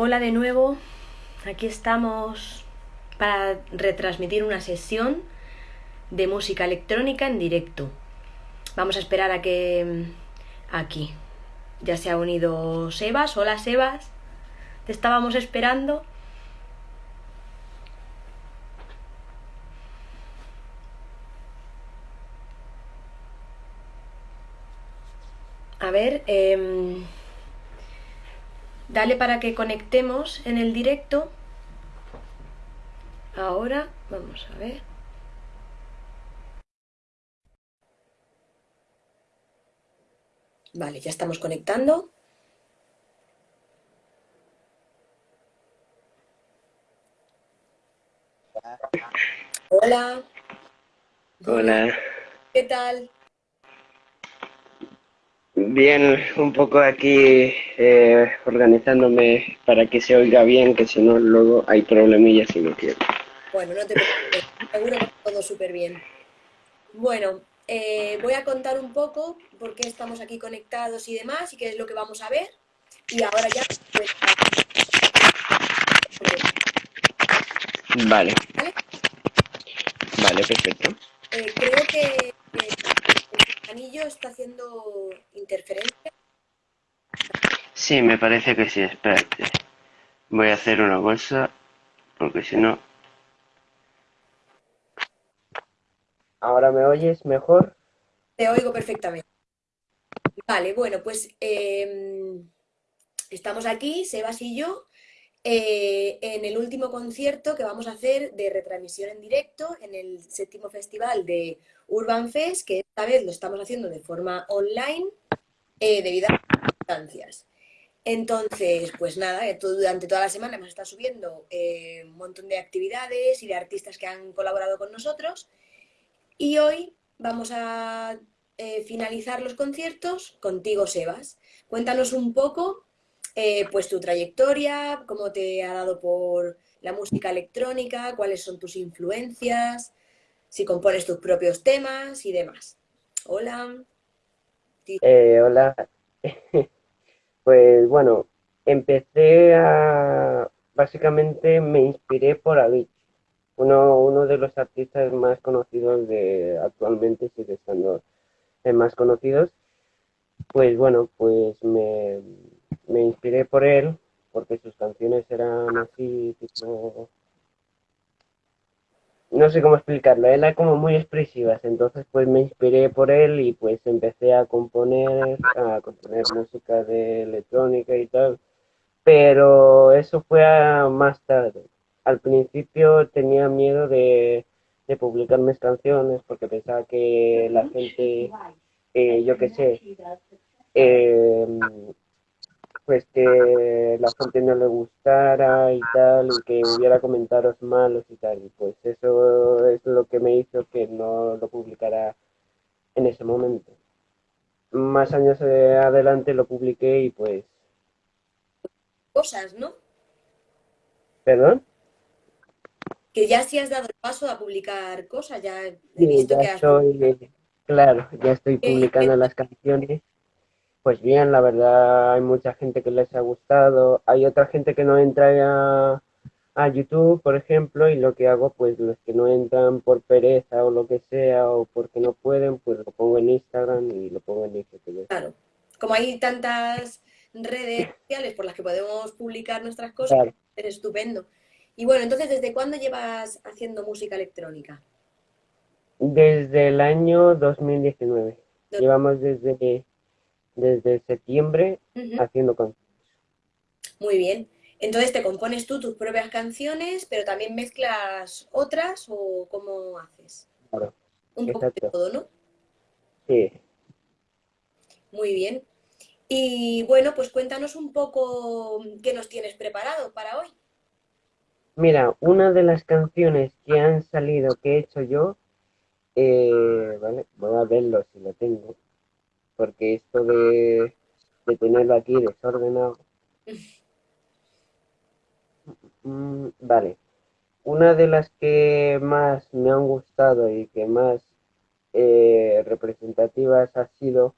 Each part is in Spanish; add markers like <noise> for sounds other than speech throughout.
Hola de nuevo, aquí estamos para retransmitir una sesión de música electrónica en directo. Vamos a esperar a que mm, aquí ya se ha unido Sebas. Hola Sebas, te estábamos esperando. A ver, eh, Dale para que conectemos en el directo. Ahora, vamos a ver. Vale, ya estamos conectando. Hola. Hola. ¿Qué tal? Bien, un poco aquí eh, organizándome para que se oiga bien, que si no luego hay problemillas y no quiero. Bueno, no te preocupes, seguro que todo súper bien. Bueno, eh, voy a contar un poco por qué estamos aquí conectados y demás y qué es lo que vamos a ver. Y ahora ya... Pues, vale. ¿Vale? Vale, perfecto. Eh, creo que anillo está haciendo interferencia? Sí, me parece que sí, espérate. Voy a hacer una bolsa, porque si no... ¿Ahora me oyes mejor? Te oigo perfectamente. Vale, bueno, pues em, estamos aquí, Sebas y yo, eh, en el último concierto que vamos a hacer de retransmisión en directo en el séptimo festival de Urban Fest, que esta vez lo estamos haciendo de forma online eh, debido a las circunstancias. Entonces, pues nada, eh, durante toda la semana hemos estado subiendo un montón de actividades y de artistas que han colaborado con nosotros. Y hoy vamos a finalizar los conciertos contigo, Sebas. Cuéntanos un poco eh, pues tu trayectoria, cómo te ha dado por la música electrónica, cuáles son tus influencias, si compones tus propios temas y demás. Hola. Eh, hola. <laughs> pues bueno, empecé a... Básicamente me inspiré por Avicii. Uno, uno de los artistas más conocidos de actualmente, sigue estando en más conocidos. Pues bueno, pues me, me inspiré por él porque sus canciones eran así, tipo... No sé cómo explicarlo, eran como muy expresivas, entonces pues me inspiré por él y pues empecé a componer, a componer música de electrónica y tal, pero eso fue más tarde. Al principio tenía miedo de, publicar mis canciones porque pensaba que la gente, eh, yo qué sé, eh, pues que la gente no le gustara y tal, y que hubiera comentarios malos y tal, y pues eso es lo que me hizo que no lo publicara en ese momento. Más años adelante lo publiqué y pues... Cosas, ¿no? ¿Perdón? Que ya sí has dado el paso a publicar cosas, ya he visto que has... Estoy, claro, ya estoy eh, publicando las canciones pues bien, la verdad hay mucha gente que les ha gustado, hay otra gente que no entra a, YouTube, por ejemplo, y lo que hago, pues los que no entran por pereza o lo que sea, o porque no pueden, pues lo pongo en Instagram y lo pongo en IGTV. Claro, como hay tantas redes sociales por las que podemos publicar nuestras cosas, es estupendo. Y bueno, entonces, ¿desde cuándo llevas haciendo música electrónica? Desde el año 2019. Llevamos desde desde septiembre haciendo canciones. Muy bien. Entonces te compones tú tus propias canciones, pero también mezclas otras o cómo haces? Claro. Un poco de todo, ¿no? Sí. Muy bien. Y bueno, pues cuéntanos un poco qué nos tienes preparado para hoy. Mira, una de las canciones que han salido que he hecho yo, eh, vale, voy a verlo si lo tengo porque esto de, tenerlo aquí desordenado. Mm, vale. Una de las que más me han gustado y que más eh, representativas ha sido,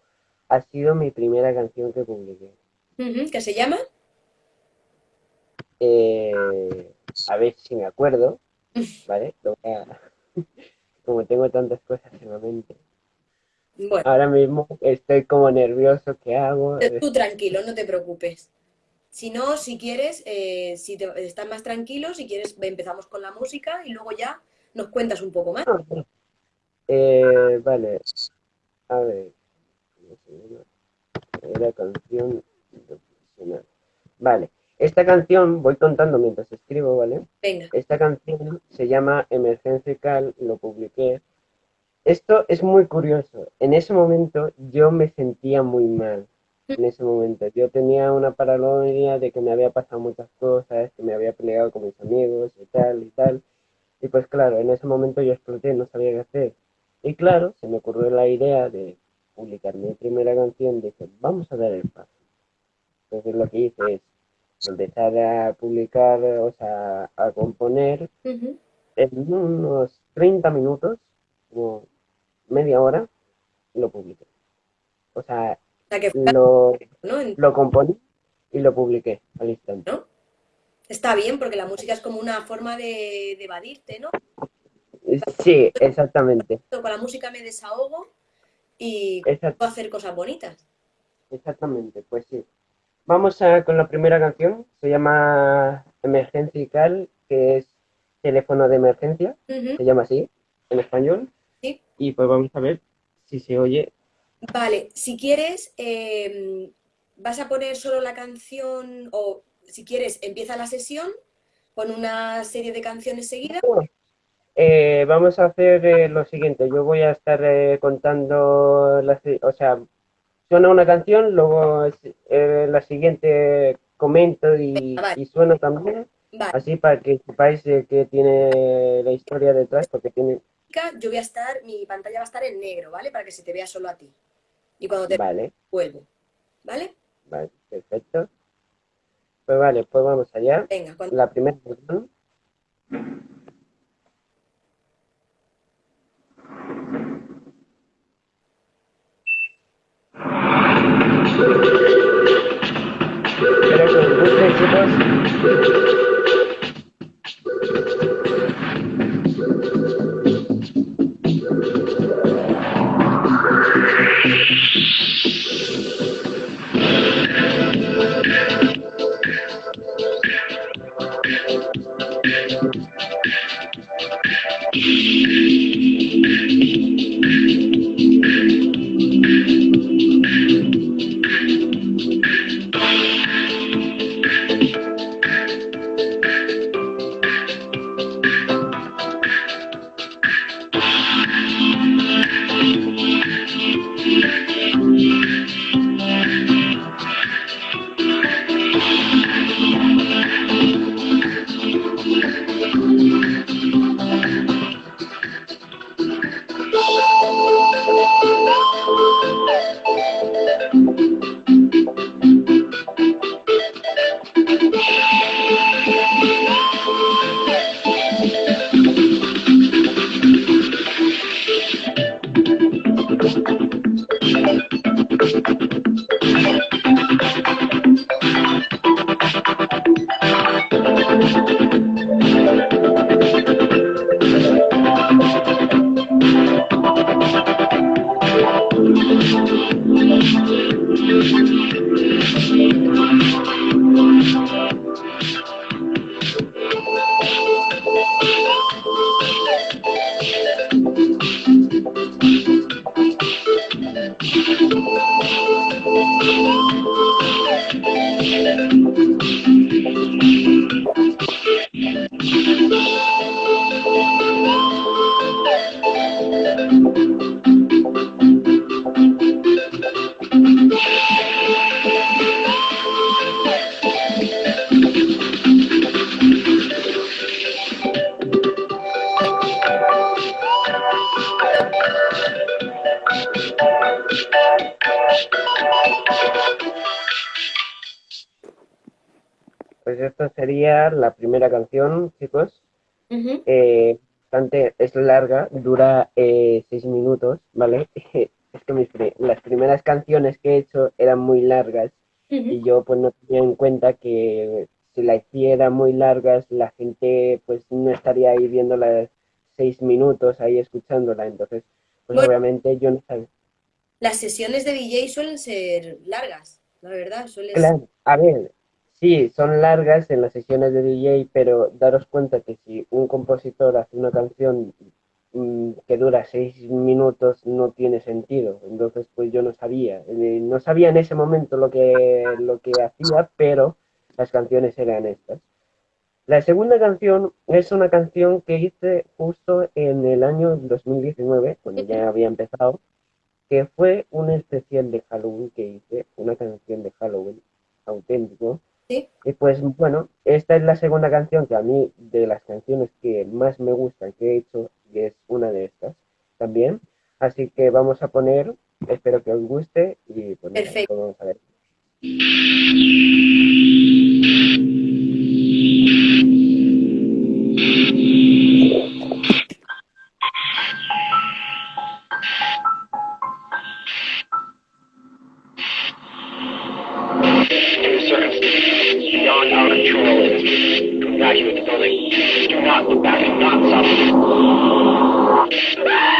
ha sido mi primera canción que publiqué. ¿Qué se llama? eh, a ver si me acuerdo, <laughs> ¿vale? <laughs> Como tengo tantas cosas en la mente. Bueno, Ahora mismo estoy como nervioso, ¿qué hago? tú tranquilo, no te preocupes. Si no, si quieres, eh, si te, estás más tranquilo, si quieres, empezamos con la música y luego ya nos cuentas un poco más. Eh, vale, a ver. Era canción profesional. Vale, esta canción, voy contando mientras escribo, ¿vale? Venga, Esta canción se llama Emergencia Cal, lo publiqué. Esto es muy curioso. En ese momento yo me sentía muy mal. En ese momento yo tenía una paranoia de que me había pasado muchas cosas, que me había peleado con mis amigos y tal y tal. Y pues claro, en ese momento yo exploté, no sabía qué hacer. Y claro, se me ocurrió la idea de publicar mi primera canción, dije, vamos a dar el paso. Entonces lo que hice es empezar a publicar, o sea, a componer en unos 30 minutos, como media hora, lo publiqué. O sea, O sea que lo, ¿no? Lo componí y lo publiqué al instante. ¿no? Está bien porque la música es como una forma de, de evadirte, ¿no? Sí, exactamente. Con la música me desahogo y puedo hacer cosas bonitas. exactamente, pues sí. Vamos a, con la primera canción, se llama Emergencia y Cal, que es teléfono de emergencia, se llama así, en español. Sí. Y pues vamos a ver si se oye. Vale, si quieres, eh, vas a poner solo la canción o si quieres, empieza la sesión con una serie de canciones seguidas. Eh, vamos a hacer eh, lo siguiente, yo voy a estar eh, contando, la o sea, suena una canción, luego eh, la siguiente comento y, vale. y suena también, Vale, así para que sepáis eh, que tiene la historia detrás, porque tiene, yo voy a estar, mi pantalla va a estar en negro, ¿vale? Para que se te vea solo a ti. Y cuando te vale, vuelvo, ¿vale? vale, perfecto. Pues vale, pues vamos allá. Venga, cuando... La primera canción. Espero que os guste, chicos. ハハハハ! Pues esta sería la primera canción, chicos. Eh, bastante, es larga, dura eh, seis minutos, ¿vale? <laughs> Es que mis las primeras canciones que he hecho eran muy largas y yo pues no tenía en cuenta que si la hiciera muy largas, la gente pues no estaría ahí viéndola seis minutos ahí escuchándola, entonces pues obviamente yo no sabía. Las sesiones de DJ suelen ser largas, la verdad, suelen Claro, a ver, sí, son largas en las sesiones de DJ, pero daros cuenta que si un compositor hace una canción mm, que dura seis minutos no tiene sentido. Entonces, pues yo no sabía. Eh, no sabía en ese momento lo que, lo que hacía, pero las canciones eran estas. La segunda canción es una canción que hice justo en el año 2019, cuando ya había empezado, que fue un especial de Halloween que hice, una canción de Halloween auténtico. ¿Sí? Y pues bueno, esta es la segunda canción que a mí, de las canciones que más me gustan que he hecho, y es una de estas también. Así que vamos a poner, espero que os guste y pues Perfecto. vamos a ver. Beyond our control to evacuate the building. Do not look back. Do not stop.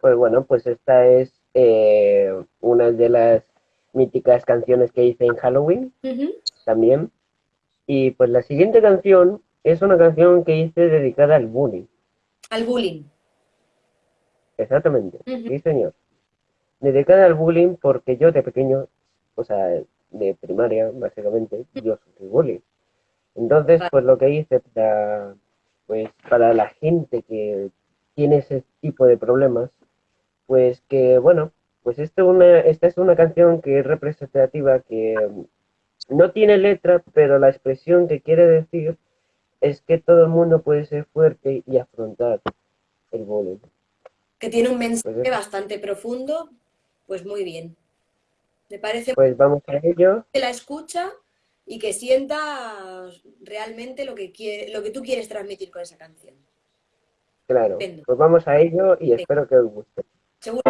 Pues bueno, pues esta es eh, una de las míticas canciones que hice en Halloween también. Y pues la siguiente canción es una canción que hice dedicada al bullying. Al bullying. Exactamente, sí señor. Dedicada al bullying porque yo de pequeño, o sea, de primaria básicamente, yo sufrí bullying. Entonces, pues lo que hice para, pues para la gente que tiene ese tipo de problemas, pues que bueno, pues esto una, esta es una canción que es representativa, que mm, no tiene letra, pero la expresión que quiere decir es que todo el mundo puede ser fuerte y afrontar el bullying. Que tiene un mensaje Pues bastante profundo, pues muy bien. Me parece Pues vamos a ello. que la escucha y que sienta realmente lo que quiere, lo que tú quieres transmitir con esa canción. Claro, pues vamos a ello y espero que os guste. Seguro.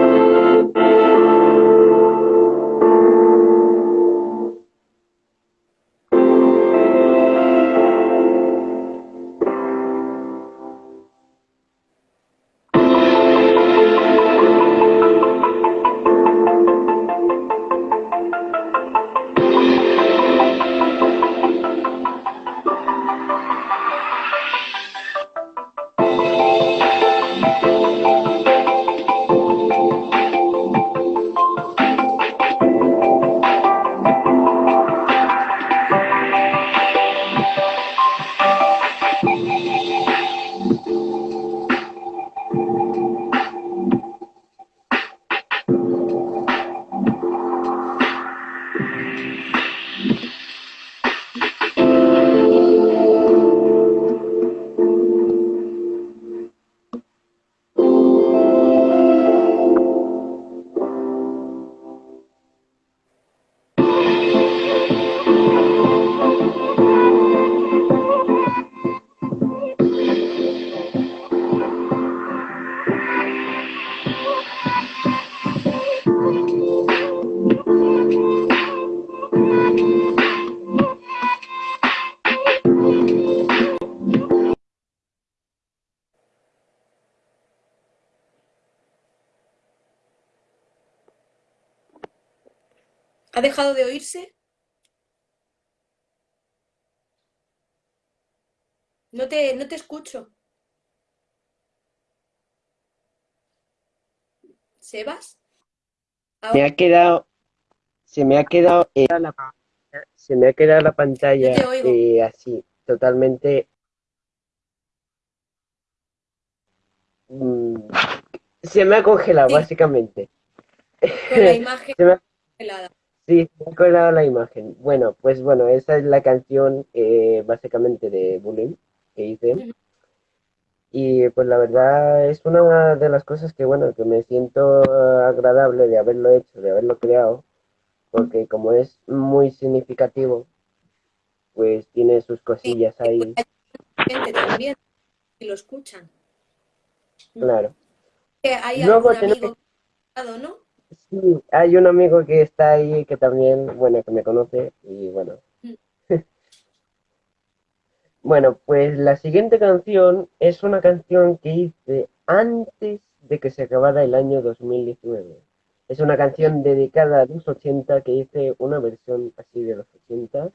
Dejado de oírse? No te, no te escucho. ¿Sebas? Me ha quedado, se me ha quedado, eh, la, se me ha quedado la pantalla No eh, así, totalmente. mm, se me ha congelado, Sí. básicamente. Con la <laughs> imagen Se me ha- congelada. Sí, me la imagen. Bueno, pues bueno, esa es la canción eh, básicamente de Bullying que hice. Y pues la verdad es una de las cosas que bueno, que me siento eh, agradable de haberlo hecho, de haberlo creado, porque como es muy significativo, pues tiene sus cosillas ahí, Gente también, si lo escuchan. claro. Que Hay Luego algún amigo ¿no? Sí, hay un amigo que está ahí que también, bueno, que me conoce y bueno. Mm. <laughs> Bueno, pues la siguiente canción es una canción que hice antes de que se acabara el año 2019. Es una canción dedicada a los 80 que hice una versión así de los 80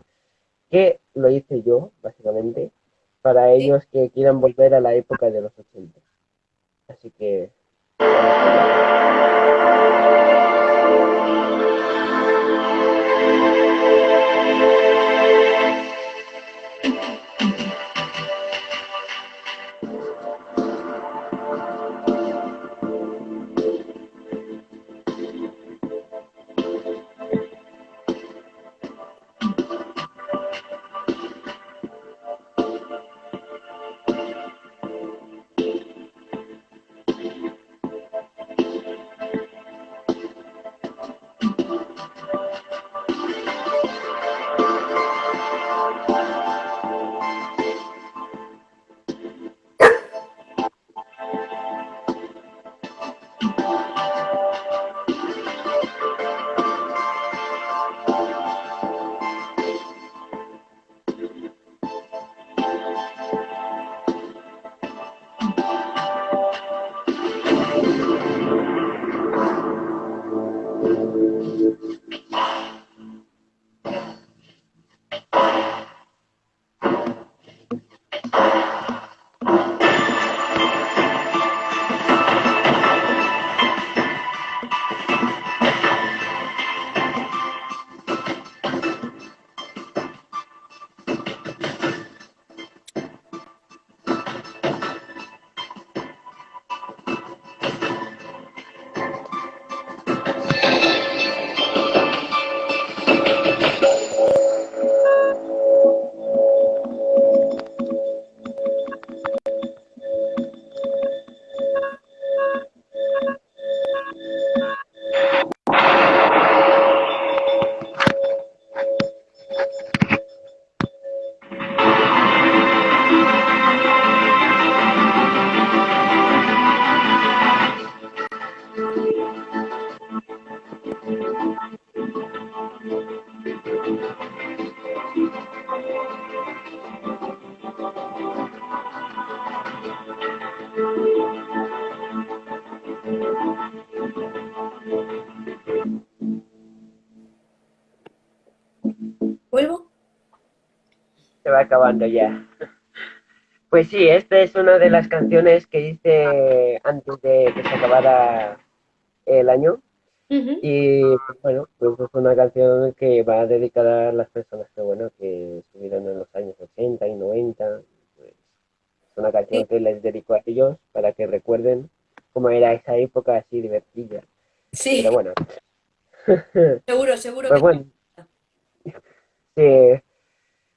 que lo hice yo, básicamente, para ellos que quieran volver a la época de los 80. Así que... ¿Vuelvo? <laughs> acabando ya. Pues sí, esta es una de las canciones que hice antes de que se acabara el año. Y bueno, pues es una canción que va dedicada a las personas que bueno, que estuvieron en los años 80 y 90. Pues, es una canción Sí. que les dedico a ellos para que recuerden cómo era esa época así divertida. Sí, Pero bueno, <laughs> seguro, seguro pues que bueno. <laughs> Sí.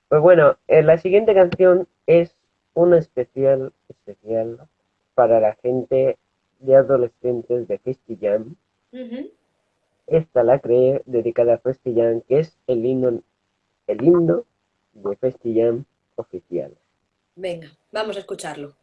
Pues bueno, eh, la siguiente canción es una especial, especial para la gente de adolescentes de Festi Jam. Ujú. Esta la creé dedicada a Festi Jam, que es el himno, el himno de Festi Jam oficial. Venga, vamos a escucharlo.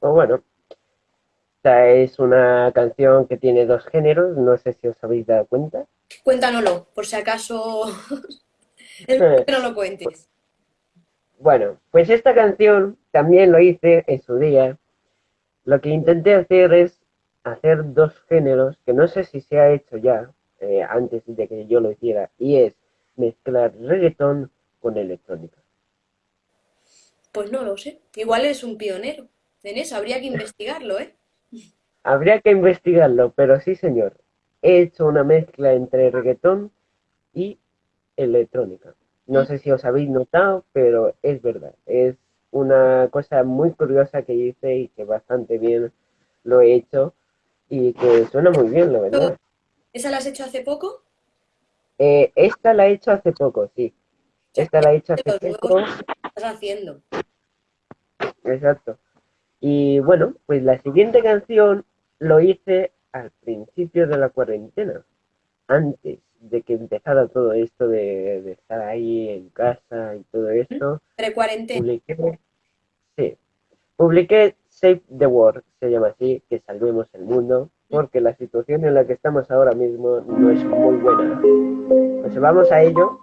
Bueno, esta es una canción que tiene dos géneros, no sé si os habéis dado cuenta. Cuéntanoslo, por si acaso <laughs> que no lo cuentes. Bueno, pues esta canción también lo hice en su día. Lo que intenté hacer es hacer dos géneros, que no sé si se ha hecho ya, eh, antes de que yo lo hiciera, y es mezclar reggaetón con electrónica. Pues no lo sé. Igual es un pionero en eso, habría que investigarlo, ¿eh? Habría que investigarlo, pero sí, señor. He hecho una mezcla entre reggaetón y electrónica. No sé si os habéis notado, pero es verdad. Es una cosa muy curiosa que hice y que bastante bien lo he hecho y que suena muy bien, la verdad. ¿Esa la has hecho hace poco? Eh, esta la he hecho hace poco, sí. Esta la he hecho hace poco. estás haciendo. Exacto. Y bueno, pues la siguiente canción lo hice al principio de la cuarentena, antes de que empezara todo esto de, de estar ahí en casa y todo esto. Entre cuarentena. Publiqué, sí, publiqué Save the World, se llama así, que salvemos el mundo, porque la situación en la que estamos ahora mismo no es muy buena. Pues vamos a ello.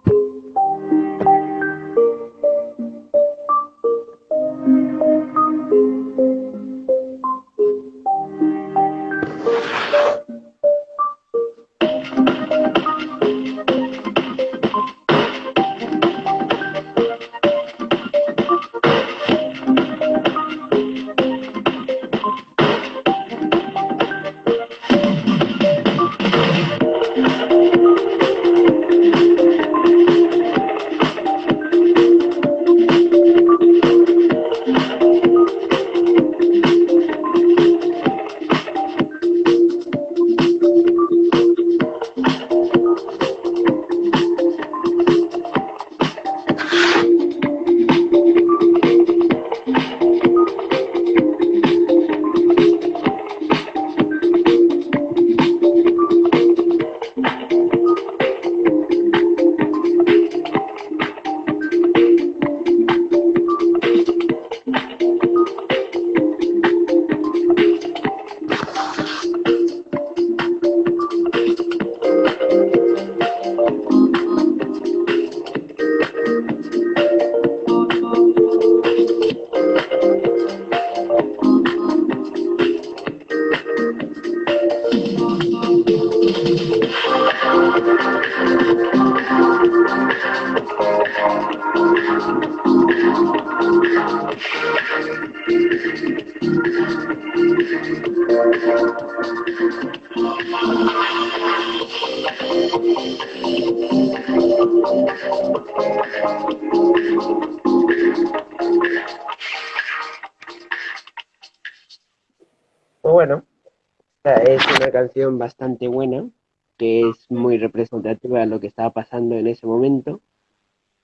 Pasando en ese momento.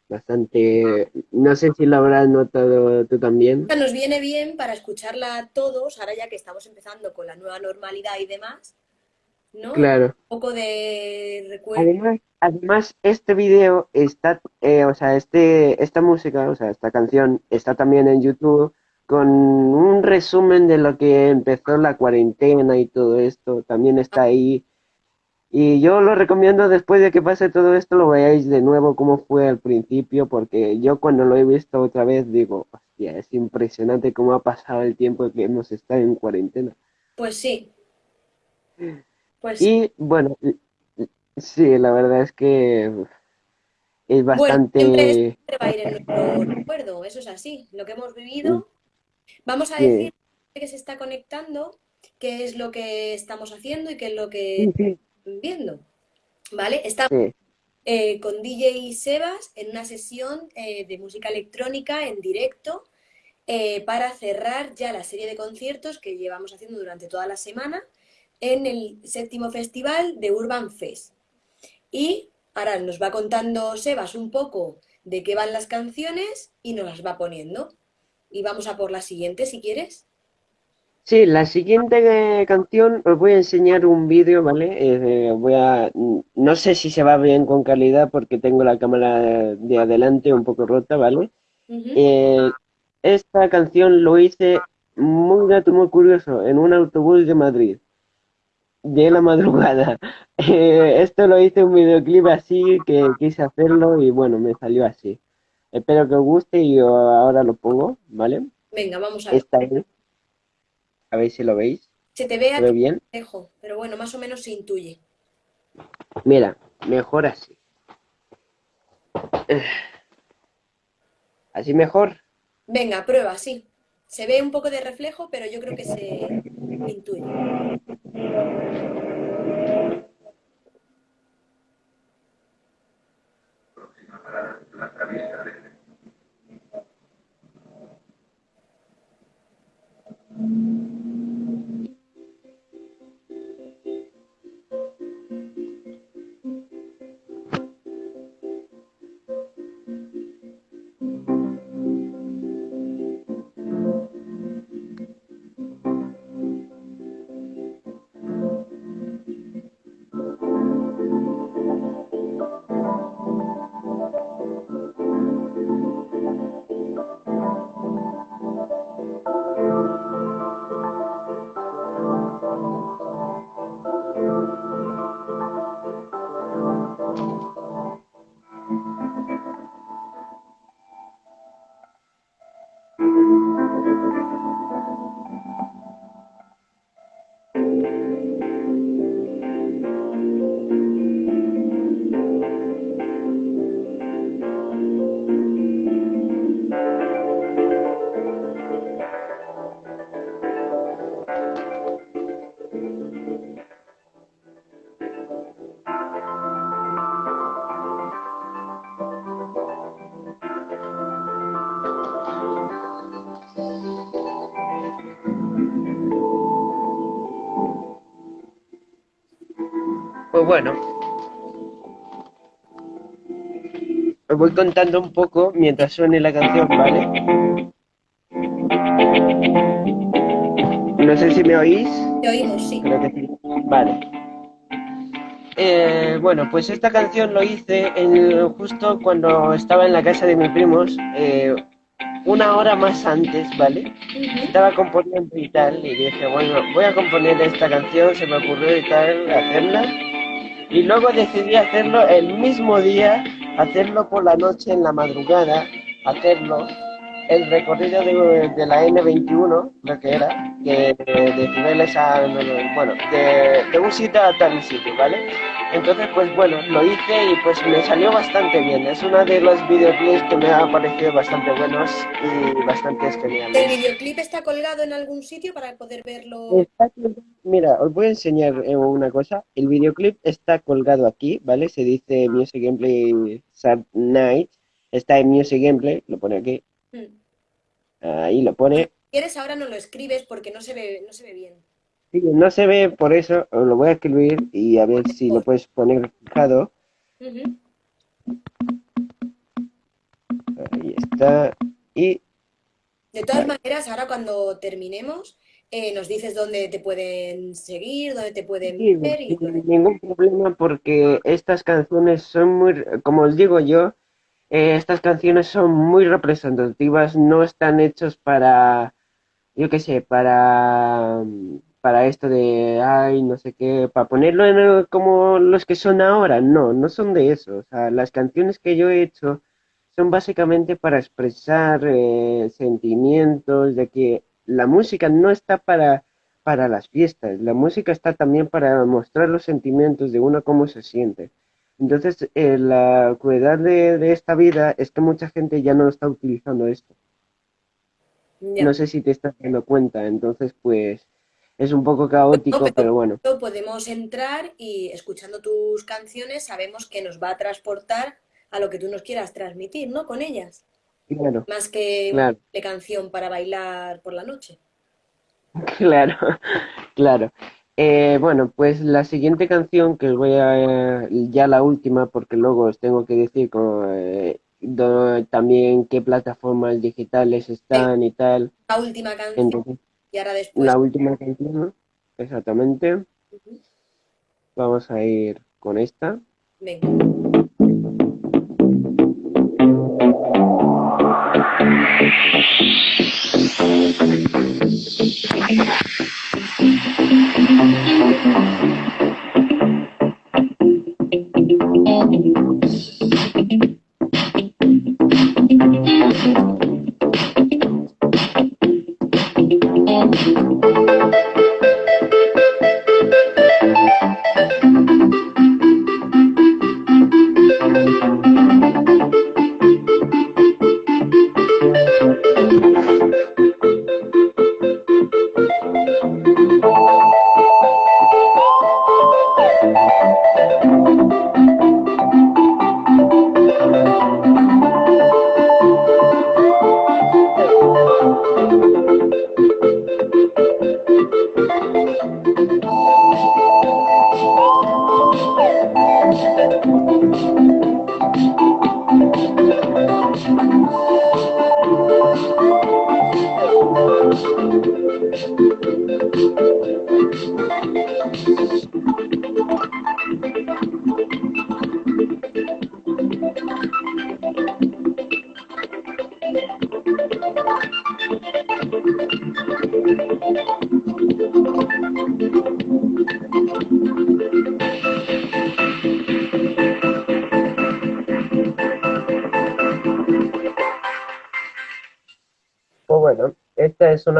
Bastante, no sé si lo habrás notado tú también. Nos viene bien para escucharla todos, ahora ya que estamos empezando con la nueva normalidad y demás, ¿no? Claro. Un poco de recuerdo. Además, además este video está, eh, o sea, este, esta música, o sea, esta canción está también en YouTube con un resumen de lo que empezó la cuarentena y todo esto, también está ahí. Y yo lo recomiendo después de que pase todo esto, lo veáis de nuevo cómo fue al principio, porque yo cuando lo he visto otra vez digo, hostia, es impresionante cómo ha pasado el tiempo que hemos estado en cuarentena. Pues sí. Pues. Y bueno, sí, la verdad es que es Bueno, bastante... siempre, siempre va a ir en nuestro recuerdo, eso es así, lo que hemos vivido. Vamos a Sí. decir que se está conectando, qué es lo que estamos haciendo y qué es lo que Sí, viendo. ¿Vale? Estamos sí. eh, con DJ Sebas en una sesión eh, de música electrónica en directo eh, para cerrar ya la serie de conciertos que llevamos haciendo durante toda la semana en el séptimo festival de Urban Fest. Y ahora nos va contando Sebas un poco de qué van las canciones y nos las va poniendo. Y vamos a por la siguiente, si quieres. Sí, la siguiente eh, canción os voy a enseñar un vídeo, ¿vale? Eh, voy a, mm, no sé si se va bien con calidad porque tengo la cámara de adelante un poco rota, ¿vale? Eh, esta canción lo hice muy dato, muy curioso, en un autobús de Madrid, de la madrugada. <laughs> Eh, esto lo hice un videoclip así que quise hacerlo y bueno, me salió así. Espero que os guste y yo ahora lo pongo, ¿vale? Venga, vamos a ver. Esta es. A ver si lo veis. Se te ve ¿Se a ve bien? pero bueno, más o menos se intuye. Mira, mejor así. Así mejor. Venga, prueba, sí. Se ve un poco de reflejo, pero yo creo que se intuye. Pues bueno. Os voy contando un poco mientras suene la canción, ¿vale? No sé si me oís. Te oímos, sí. Creo que sí. Vale. Eh, bueno, pues esta canción lo hice en- justo cuando estaba en la casa de mis primos, eh, una hora más antes, ¿vale? Estaba componiendo y tal, y dije, bueno, voy a componer esta canción, se me ocurrió y tal, hacerla. Y luego decidí hacerlo el mismo día, hacerlo por la noche, en la madrugada, hacerlo. El recorrido de, de la N21, lo que era, que de, Cibeles a, bueno, de, de un sitio a tal sitio, ¿vale? Entonces, pues bueno, lo hice y pues me salió bastante bien. Es uno de los videoclips que me ha parecido bastante buenos y bastante geniales. ¿El videoclip está colgado en algún sitio para poder verlo? Está Mira, os voy a enseñar eh, una cosa. El videoclip está colgado aquí, ¿vale? Se dice Music Gameplay Sad Night. Está en Music Gameplay, lo pone aquí. Ahí lo pone. Si quieres, ahora no lo escribes porque no se ve, no se ve bien. Sí, no se ve, por eso lo voy a escribir y a ver si lo puedes poner fijado. Ahí está. Y De todas Vale. maneras, ahora cuando terminemos, eh, nos dices dónde te pueden seguir, dónde te pueden Sí, ver y sin ningún problema porque estas canciones son muy, como os digo yo, eh, estas canciones son muy representativas, no están hechos para, yo qué sé, para, para esto de, ay, no sé qué, para ponerlo en como los que son ahora, no, no son de eso, o sea, las canciones que yo he hecho son básicamente para expresar eh, sentimientos, de que la música no está para para las fiestas. La música está también para mostrar los sentimientos de uno cómo se siente. Entonces, eh, la crueldad de, de esta vida es que mucha gente ya no está utilizando esto. Ya. No sé si te estás dando cuenta. Entonces, pues, es un poco caótico, pero- pero bueno. Podemos entrar y escuchando tus canciones sabemos que nos va a transportar a lo que tú nos quieras transmitir, ¿no? Con ellas, Claro, más que Claro. una canción para bailar por la noche. <laughs> claro, claro. Eh, bueno, pues la siguiente canción que os voy a, ya la última, porque luego os tengo que decir eh, do- también qué plataformas digitales están y tal. La última canción Entonces, y ahora después. la última canción, exactamente. Vamos a ir con esta. Venga. <laughs>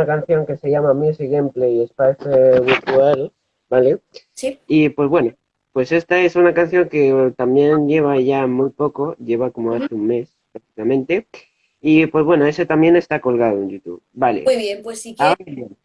canción que se llama Music Gameplay Espace Virtual, ¿vale? Sí, Y pues bueno, pues esta es una canción que también lleva ya muy poco, lleva como hace un mes prácticamente. Y pues bueno, ese también está colgado en YouTube. Vale. muy bien, pues si quieres, Ahora bien,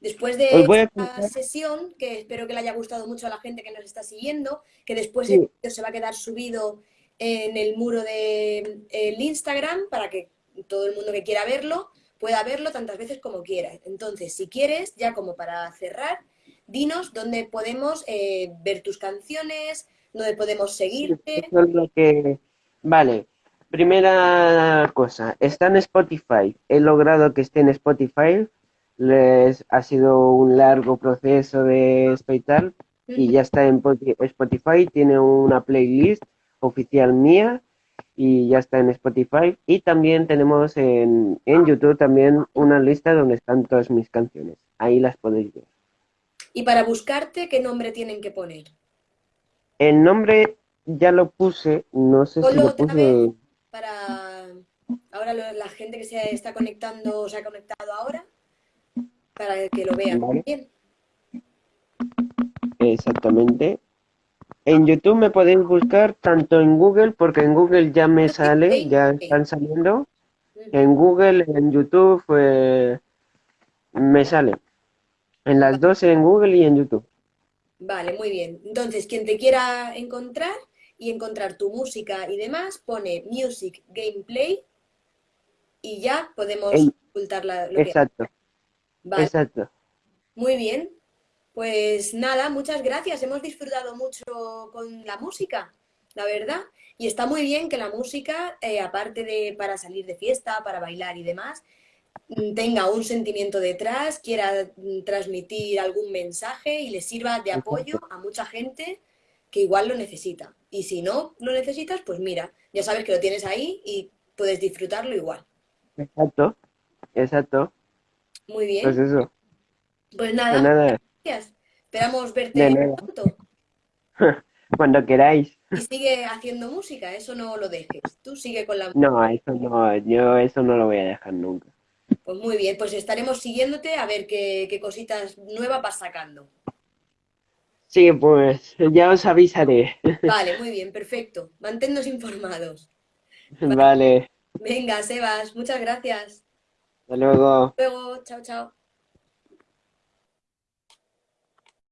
después de a esta sesión, que espero que le haya gustado mucho a la gente que nos está siguiendo, que después Sí. el se va a quedar subido en el muro del Instagram para que todo el mundo que quiera verlo pueda verlo tantas veces como quiera. Entonces, si quieres, ya como para cerrar, dinos dónde podemos eh, ver tus canciones, dónde podemos seguirte. Eso es lo que... Vale, primera cosa, está en Spotify. He logrado que esté en Spotify. Les ha sido un largo proceso de esto y tal. Y ya está en Poti- Spotify. Tiene una playlist oficial mía y ya está en Spotify. Y también tenemos en, en YouTube también una lista donde están todas mis canciones. Ahí las podéis ver. Y para buscarte, ¿qué nombre tienen que poner? El nombre ya lo puse, no sé si lo puse. Para ahora la gente que se está conectando, o se ha conectado ahora, para que lo vean Vale. bien. Exactamente. En YouTube me podéis buscar tanto en Google, porque en Google ya me sale, ya están saliendo. En Google, en YouTube, eh, me sale. En las dos, en Google y en YouTube. Vale, muy bien. Entonces, quien te quiera encontrar y encontrar tu música y demás, pone Music Gameplay y ya podemos ocultar la, lo que... Exacto, Vale, exacto. muy bien. Pues nada, muchas gracias. Hemos disfrutado mucho con la música, la verdad. Y está muy bien que la música, eh, aparte de para salir de fiesta, para bailar y demás, mm, tenga un sentimiento detrás, quiera mm, transmitir algún mensaje y le sirva de apoyo a mucha gente que igual lo necesita. Y si no lo necesitas, pues mira, ya sabes que lo tienes ahí y puedes disfrutarlo igual. Exacto, exacto. Muy bien. Pues eso. Pues Pues nada, nada, gracias. Esperamos verte pronto. <laughs> cuando queráis. Y sigue haciendo música, eso no lo dejes. Tú sigue con la No, eso no, yo eso no lo voy a dejar nunca. Pues muy bien, pues estaremos siguiéndote a ver qué, qué cositas nuevas vas sacando. Sí, pues ya os avisaré. <laughs> Vale, muy bien, perfecto. Manténnos informados. Vale, Venga, Sebas, muchas gracias. hasta luego. Luego, chao, chao.